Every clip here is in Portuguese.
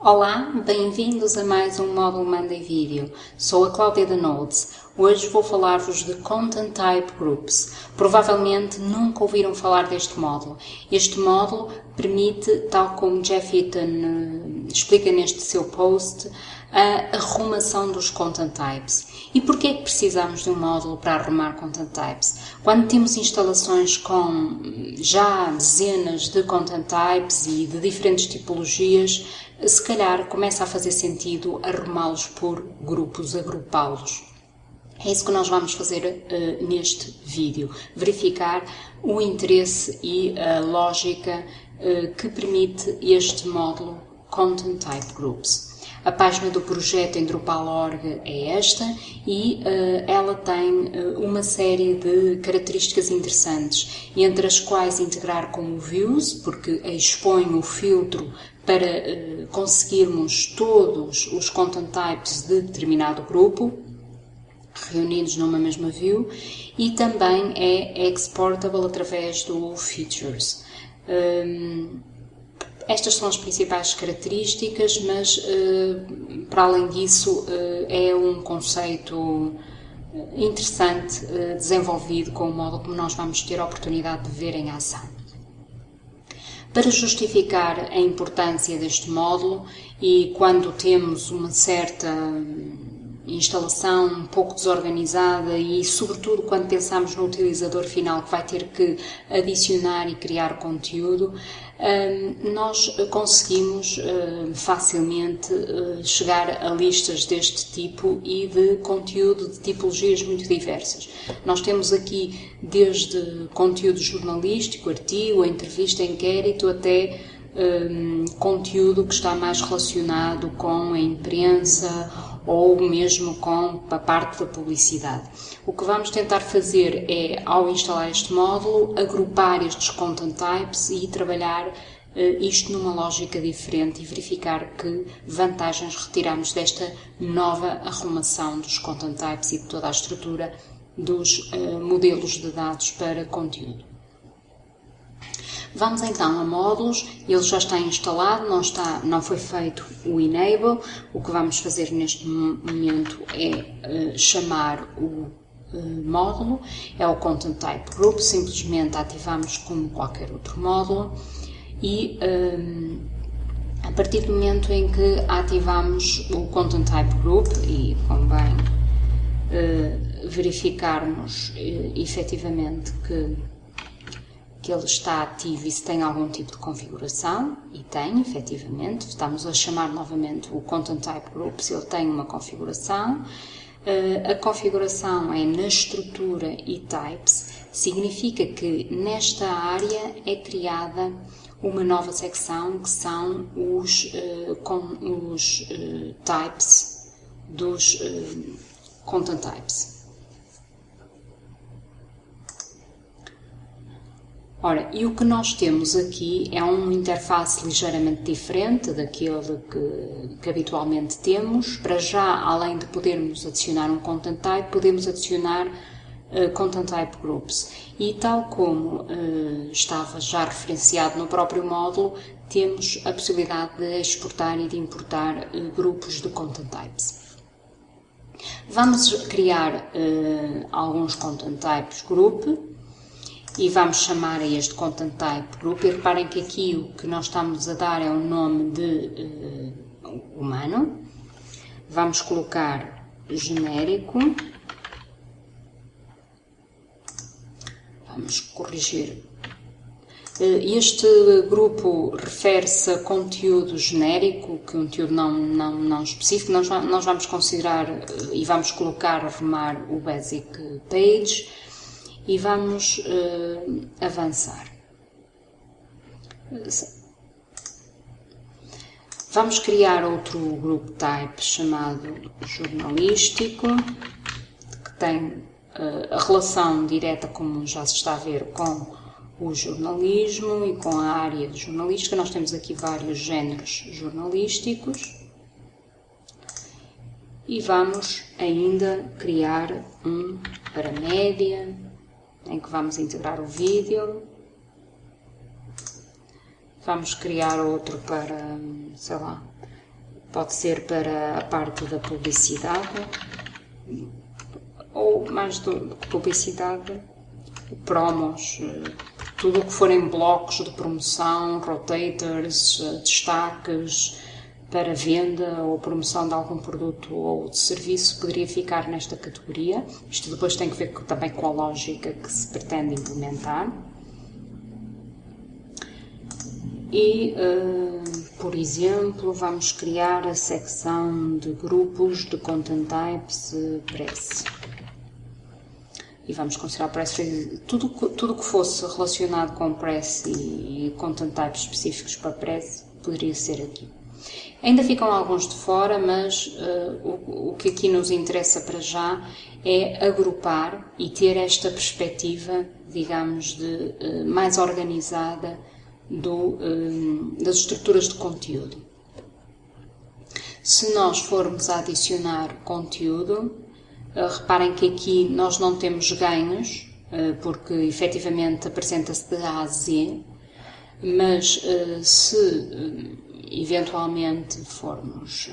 Olá, bem-vindos a mais um módulo Monday Vídeo. Sou a Cláudia da Nodes. Hoje vou falar-vos de Content Type Groups. Provavelmente nunca ouviram falar deste módulo. Este módulo permite, tal como Jeff Eaton uh, explica neste seu post, a arrumação dos content types. E porquê que precisamos de um módulo para arrumar content types? Quando temos instalações com já dezenas de content types e de diferentes tipologias, se calhar começa a fazer sentido arrumá-los por grupos, agrupá-los. É isso que nós vamos fazer uh, neste vídeo, verificar o interesse e a lógica uh, que permite este módulo Content Type Groups. A página do projeto em Drupal.org é esta e uh, ela tem uh, uma série de características interessantes, entre as quais integrar com o Views, porque expõe o filtro para uh, conseguirmos todos os content types de determinado grupo, reunidos numa mesma view, e também é exportable através do Features. Um, estas são as principais características, mas eh, para além disso eh, é um conceito eh, interessante desenvolvido com o modo como nós vamos ter a oportunidade de ver em ação. Para justificar a importância deste módulo e quando temos uma certa instalação um pouco desorganizada e, sobretudo, quando pensamos no utilizador final que vai ter que adicionar e criar conteúdo, hum, nós conseguimos hum, facilmente hum, chegar a listas deste tipo e de conteúdo de tipologias muito diversas. Nós temos aqui desde conteúdo jornalístico, artigo, entrevista, inquérito, até conteúdo que está mais relacionado com a imprensa ou mesmo com a parte da publicidade. O que vamos tentar fazer é, ao instalar este módulo, agrupar estes content types e trabalhar uh, isto numa lógica diferente e verificar que vantagens retiramos desta nova arrumação dos content types e de toda a estrutura dos uh, modelos de dados para conteúdo. Vamos então a módulos, ele já está instalado, não, está, não foi feito o enable. O que vamos fazer neste momento é uh, chamar o uh, módulo, é o Content Type Group, simplesmente ativamos como qualquer outro módulo. E um, eh, a partir do momento em que ativamos o Content Type Group e convém uh, verificarmos uh, efetivamente que que ele está ativo e se tem algum tipo de configuração, e tem, efetivamente. Estamos a chamar novamente o Content Type Group se ele tem uma configuração. Uh, a configuração é na estrutura e types, significa que nesta área é criada uma nova secção que são os, uh, com, os uh, types dos content types. Ora, e o que nós temos aqui é uma interface ligeiramente diferente daquele que, que, habitualmente temos. Para já, além de podermos adicionar um content type, podemos adicionar uh, content type groups. E tal como uh, estava já referenciado no próprio módulo, temos a possibilidade de exportar e de importar uh, grupos de content types. Vamos criar alguns content types group e vamos chamar a este content type group e reparem que aqui o que nós estamos a dar é o nome de uh, humano. Vamos colocar genérico. Vamos corrigir. Eh, este grupo refere-se a conteúdo genérico, conteúdo não, não, não específico. Nós, nós vamos considerar eh, e vamos colocar, arrumar o basic page e vamos uh, avançar. Vamos criar outro grupo type chamado jornalístico, que tem uh, a relação direta, como já se está a ver, com o jornalismo e com a área de jornalística. Nós temos aqui vários géneros jornalísticos. E vamos ainda criar um para média, em que vamos integrar o vídeo. Vamos criar outro para, sei lá, pode ser para a parte da publicidade, ou mais do que publicidade, promos, tudo o que forem blocos de promoção, rotators, destaques para venda ou promoção de algum produto ou de serviço poderia ficar nesta categoria. Isto depois tem que ver também com a lógica que se pretende implementar. E, uh, por exemplo, vamos criar a secção de grupos de Content Types uh, Press. E vamos considerar Press tudo tudo que fosse relacionado com Press e Content Types específicos para Press poderia ser aqui. Ainda ficam alguns de fora, mas uh, o, o que aqui nos interessa para já é agrupar e ter esta perspectiva, digamos, de, uh, mais organizada do, um, das estruturas de conteúdo. Se nós formos a adicionar conteúdo, uh, reparem que aqui nós não temos ganhos, porque efetivamente apresenta-se de A a Z, mas se eventualmente formos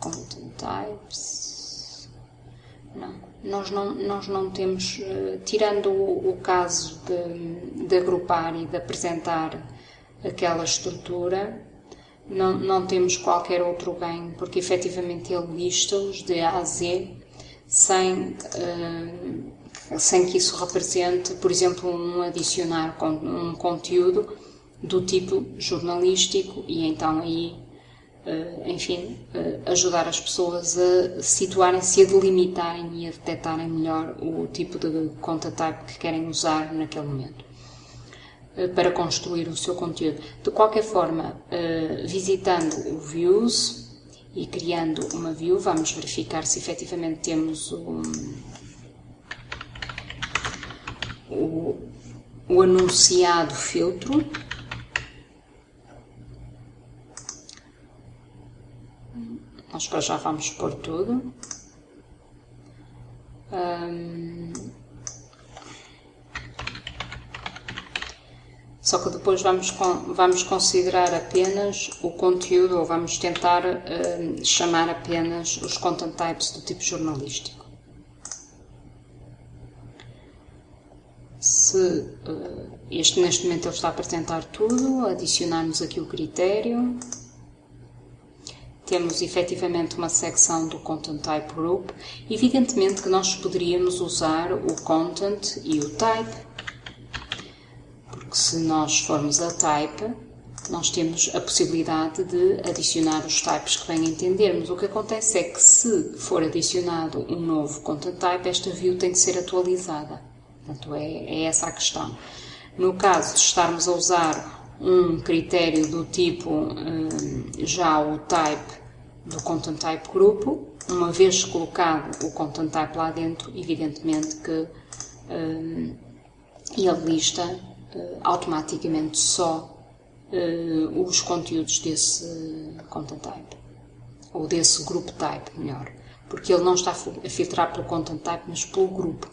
content types, não, nós não, nós não temos, eh, tirando o, caso de, de, agrupar e de apresentar aquela estrutura, não, não temos qualquer outro ganho, porque efetivamente ele lista-os de A a Z sem, uh, sem que isso represente, por exemplo, um adicionar um conteúdo do tipo jornalístico e então aí Uh, enfim, uh, ajudar as pessoas a situarem-se, a delimitarem e a detectarem melhor o tipo de conta type que querem usar naquele momento uh, para construir o seu conteúdo. De qualquer forma, visitando o Views e criando uma view, vamos verificar se efetivamente temos o, o, o anunciado filtro Para já vamos pôr tudo. só que depois vamos, vamos considerar apenas o conteúdo ou vamos tentar chamar apenas os content types do tipo jornalístico. Se uh, este neste momento ele está a apresentar tudo, adicionarmos aqui o critério temos efetivamente uma secção do Content Type Group, evidentemente que nós poderíamos usar o Content e o Type, porque se nós formos a Type, nós temos a possibilidade de adicionar os types que bem entendermos. O que acontece é que se for adicionado um novo content type, esta view tem que ser atualizada. Portanto, é, é essa a questão. No caso de estarmos a usar um critério do tipo um, já o type do content type grupo, uma vez colocado o content type lá dentro, evidentemente que um, ele lista uh, automaticamente só os conteúdos desse content type, ou desse group type, melhor, porque ele não está a filtrar pelo content type, mas pelo grupo.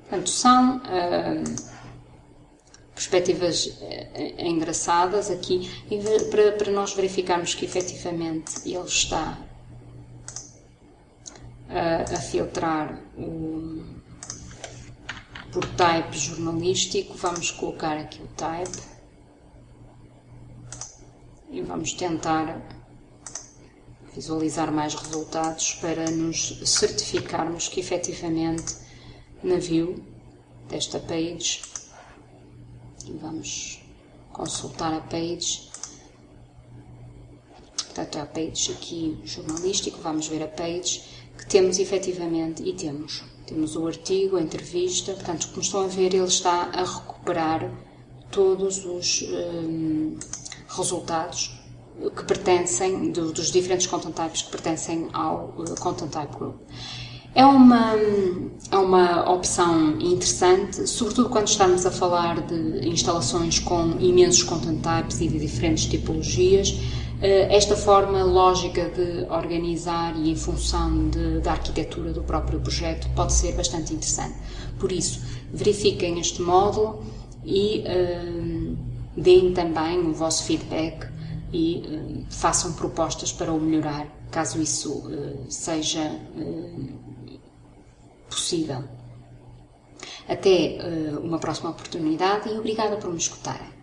Portanto, são uh, perspectivas eh, engraçadas aqui para, para nós verificarmos que efetivamente ele está a, a filtrar o, por type jornalístico. Vamos colocar aqui o type e vamos tentar visualizar mais resultados para nos certificarmos que efetivamente na view desta page vamos consultar a page. Portanto, a page aqui jornalístico, vamos ver a page que temos efetivamente e temos. Temos o artigo, a entrevista, portanto, como estão a ver, ele está a recuperar todos os um, resultados que pertencem, do, dos diferentes content types que pertencem ao uh, content type group. É uma, é uma opção interessante, sobretudo quando estamos a falar de instalações com imensos content types e de diferentes tipologias. Eh, esta forma lógica de organizar e em função de, da arquitetura do próprio projeto pode ser bastante interessante. Por isso, verifiquem este módulo e uh, deem também o vosso feedback e uh, façam propostas para o melhorar, caso isso uh, seja possível. Até uma próxima oportunidade e obrigada por me escutarem.